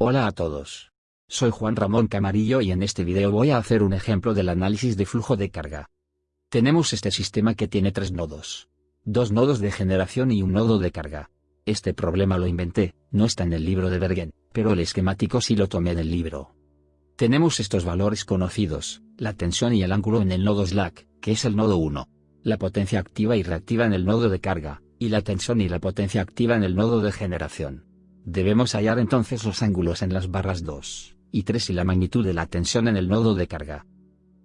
Hola a todos. Soy Juan Ramón Camarillo y en este video voy a hacer un ejemplo del análisis de flujo de carga. Tenemos este sistema que tiene tres nodos. Dos nodos de generación y un nodo de carga. Este problema lo inventé, no está en el libro de Bergen, pero el esquemático sí lo tomé del libro. Tenemos estos valores conocidos, la tensión y el ángulo en el nodo slack, que es el nodo 1, la potencia activa y reactiva en el nodo de carga, y la tensión y la potencia activa en el nodo de generación. Debemos hallar entonces los ángulos en las barras 2 y 3 y la magnitud de la tensión en el nodo de carga.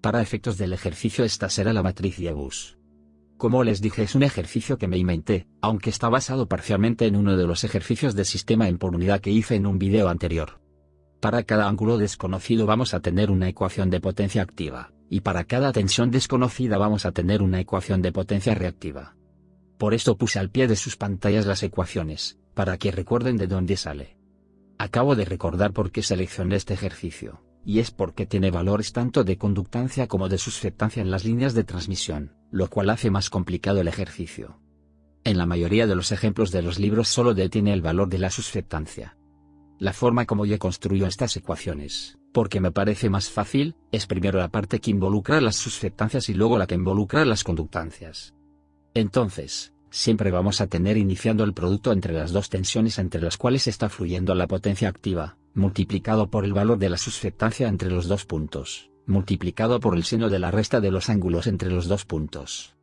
Para efectos del ejercicio esta será la matriz Yebus. Como les dije es un ejercicio que me inventé, aunque está basado parcialmente en uno de los ejercicios de sistema en por unidad que hice en un video anterior. Para cada ángulo desconocido vamos a tener una ecuación de potencia activa, y para cada tensión desconocida vamos a tener una ecuación de potencia reactiva. Por esto puse al pie de sus pantallas las ecuaciones, para que recuerden de dónde sale. Acabo de recordar por qué seleccioné este ejercicio, y es porque tiene valores tanto de conductancia como de susceptancia en las líneas de transmisión, lo cual hace más complicado el ejercicio. En la mayoría de los ejemplos de los libros solo detiene el valor de la susceptancia. La forma como yo construyo estas ecuaciones, porque me parece más fácil, es primero la parte que involucra las susceptancias y luego la que involucra las conductancias. Entonces, siempre vamos a tener iniciando el producto entre las dos tensiones entre las cuales está fluyendo la potencia activa, multiplicado por el valor de la susceptancia entre los dos puntos, multiplicado por el seno de la resta de los ángulos entre los dos puntos.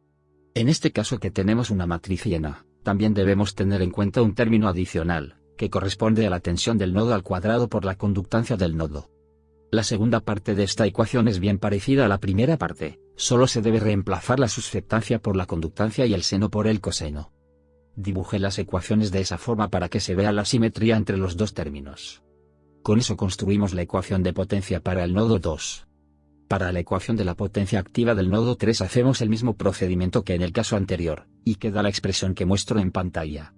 En este caso que tenemos una matriz llena, también debemos tener en cuenta un término adicional, que corresponde a la tensión del nodo al cuadrado por la conductancia del nodo. La segunda parte de esta ecuación es bien parecida a la primera parte, solo se debe reemplazar la susceptancia por la conductancia y el seno por el coseno. Dibujé las ecuaciones de esa forma para que se vea la simetría entre los dos términos. Con eso construimos la ecuación de potencia para el nodo 2. Para la ecuación de la potencia activa del nodo 3 hacemos el mismo procedimiento que en el caso anterior, y queda la expresión que muestro en pantalla.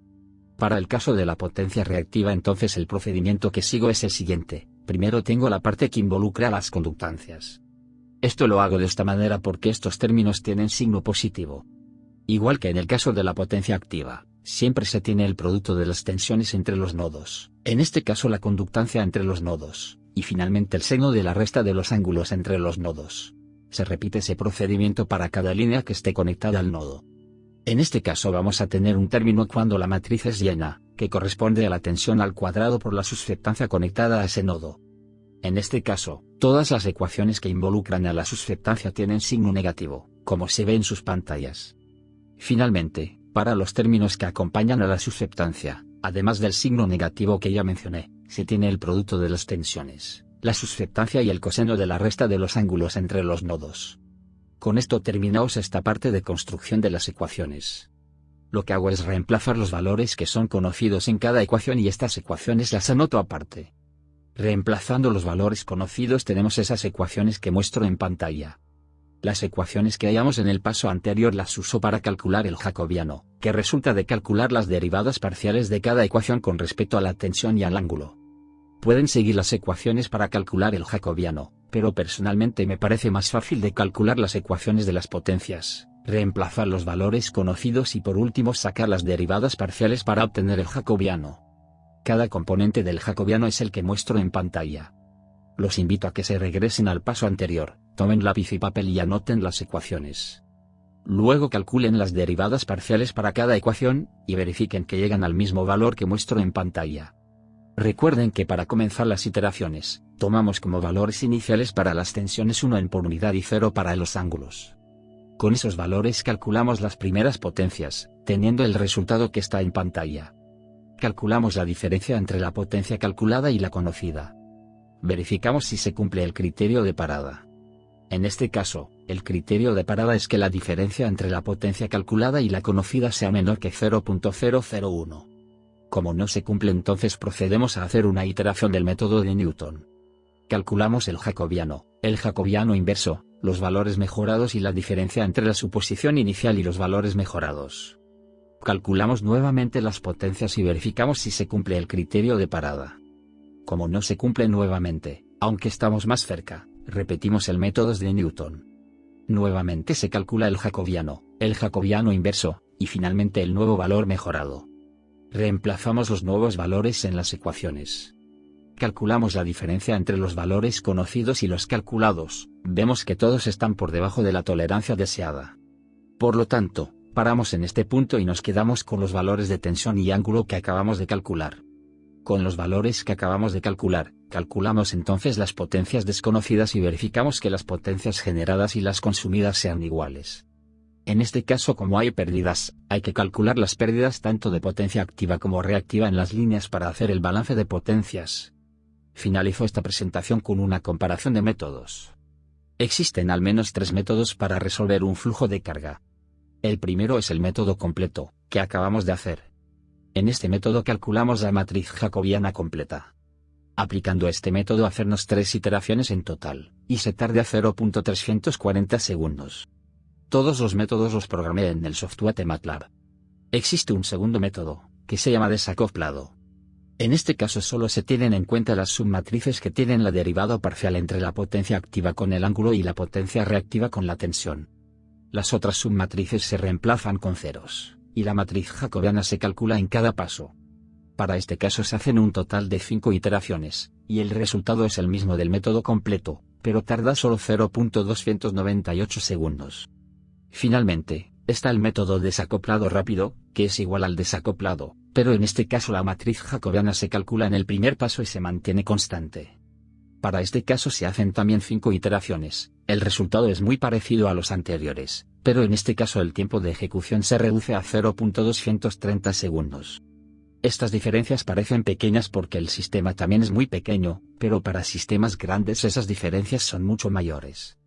Para el caso de la potencia reactiva entonces el procedimiento que sigo es el siguiente, primero tengo la parte que involucra las conductancias. Esto lo hago de esta manera porque estos términos tienen signo positivo. Igual que en el caso de la potencia activa, siempre se tiene el producto de las tensiones entre los nodos, en este caso la conductancia entre los nodos, y finalmente el seno de la resta de los ángulos entre los nodos. Se repite ese procedimiento para cada línea que esté conectada al nodo. En este caso vamos a tener un término cuando la matriz es llena, que corresponde a la tensión al cuadrado por la susceptancia conectada a ese nodo. En este caso, todas las ecuaciones que involucran a la susceptancia tienen signo negativo, como se ve en sus pantallas. Finalmente, para los términos que acompañan a la susceptancia, además del signo negativo que ya mencioné, se tiene el producto de las tensiones, la susceptancia y el coseno de la resta de los ángulos entre los nodos. Con esto terminamos esta parte de construcción de las ecuaciones lo que hago es reemplazar los valores que son conocidos en cada ecuación y estas ecuaciones las anoto aparte. Reemplazando los valores conocidos tenemos esas ecuaciones que muestro en pantalla. Las ecuaciones que hallamos en el paso anterior las uso para calcular el jacobiano, que resulta de calcular las derivadas parciales de cada ecuación con respecto a la tensión y al ángulo. Pueden seguir las ecuaciones para calcular el jacobiano, pero personalmente me parece más fácil de calcular las ecuaciones de las potencias reemplazar los valores conocidos y por último sacar las derivadas parciales para obtener el jacobiano. Cada componente del jacobiano es el que muestro en pantalla. Los invito a que se regresen al paso anterior, tomen lápiz y papel y anoten las ecuaciones. Luego calculen las derivadas parciales para cada ecuación, y verifiquen que llegan al mismo valor que muestro en pantalla. Recuerden que para comenzar las iteraciones, tomamos como valores iniciales para las tensiones 1 en por unidad y 0 para los ángulos. Con esos valores calculamos las primeras potencias, teniendo el resultado que está en pantalla. Calculamos la diferencia entre la potencia calculada y la conocida. Verificamos si se cumple el criterio de parada. En este caso, el criterio de parada es que la diferencia entre la potencia calculada y la conocida sea menor que 0.001. Como no se cumple entonces procedemos a hacer una iteración del método de Newton. Calculamos el jacobiano, el jacobiano inverso, los valores mejorados y la diferencia entre la suposición inicial y los valores mejorados. Calculamos nuevamente las potencias y verificamos si se cumple el criterio de parada. Como no se cumple nuevamente, aunque estamos más cerca, repetimos el método de Newton. Nuevamente se calcula el jacobiano, el jacobiano inverso, y finalmente el nuevo valor mejorado. Reemplazamos los nuevos valores en las ecuaciones. calculamos la diferencia entre los valores conocidos y los calculados, vemos que todos están por debajo de la tolerancia deseada. Por lo tanto, paramos en este punto y nos quedamos con los valores de tensión y ángulo que acabamos de calcular. Con los valores que acabamos de calcular, calculamos entonces las potencias desconocidas y verificamos que las potencias generadas y las consumidas sean iguales. En este caso como hay pérdidas, hay que calcular las pérdidas tanto de potencia activa como reactiva en las líneas para hacer el balance de potencias. Finalizo esta presentación con una comparación de métodos. Existen al menos tres métodos para resolver un flujo de carga. El primero es el método completo, que acabamos de hacer. En este método calculamos la matriz jacobiana completa. Aplicando este método hacernos tres iteraciones en total, y se tarde a 0.340 segundos. Todos los métodos los programé en el software de MATLAB. Existe un segundo método, que se llama desacoplado. En este caso solo se tienen en cuenta las submatrices que tienen la derivada parcial entre la potencia activa con el ángulo y la potencia reactiva con la tensión. Las otras submatrices se reemplazan con ceros, y la matriz jacobiana se calcula en cada paso. Para este caso se hacen un total de 5 iteraciones, y el resultado es el mismo del método completo, pero tarda solo 0.298 segundos. Finalmente, está el método desacoplado rápido, que es igual al desacoplado, pero en este caso la matriz jacobiana se calcula en el primer paso y se mantiene constante. Para este caso se hacen también 5 iteraciones, el resultado es muy parecido a los anteriores, pero en este caso el tiempo de ejecución se reduce a 0.230 segundos. Estas diferencias parecen pequeñas porque el sistema también es muy pequeño, pero para sistemas grandes esas diferencias son mucho mayores.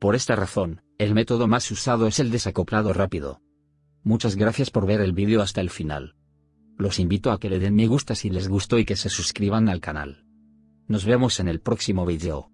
Por esta razón, el método más usado es el desacoplado rápido. Muchas gracias por ver el vídeo hasta el final. Los invito a que le den me gusta si les gustó y que se suscriban al canal. Nos vemos en el próximo vídeo.